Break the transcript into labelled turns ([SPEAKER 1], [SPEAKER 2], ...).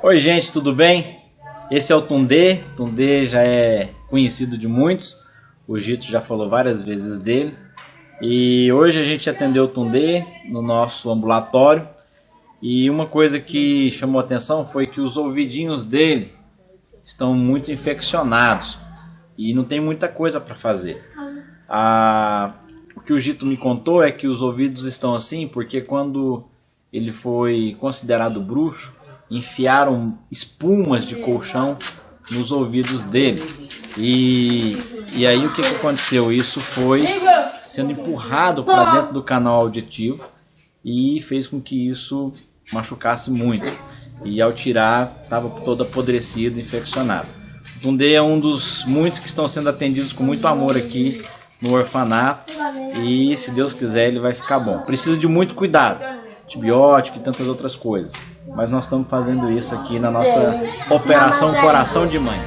[SPEAKER 1] Oi gente, tudo bem? Esse é o Tundê, Tundê já é conhecido de muitos, o Gito já falou várias vezes dele. E hoje a gente atendeu o Tundê no nosso ambulatório e uma coisa que chamou atenção foi que os ouvidinhos dele estão muito infeccionados e não tem muita coisa para fazer. A... O que o Gito me contou é que os ouvidos estão assim porque quando ele foi considerado bruxo, enfiaram espumas de colchão nos ouvidos dele. E, e aí o que, que aconteceu? Isso foi sendo empurrado para dentro do canal auditivo e fez com que isso machucasse muito. E ao tirar, estava todo apodrecido, infeccionado. O Tundê é um dos muitos que estão sendo atendidos com muito amor aqui no orfanato. E se Deus quiser, ele vai ficar bom. Precisa de muito cuidado, antibiótico e tantas outras coisas. Mas nós estamos fazendo isso aqui na nossa Operação Coração de Mãe.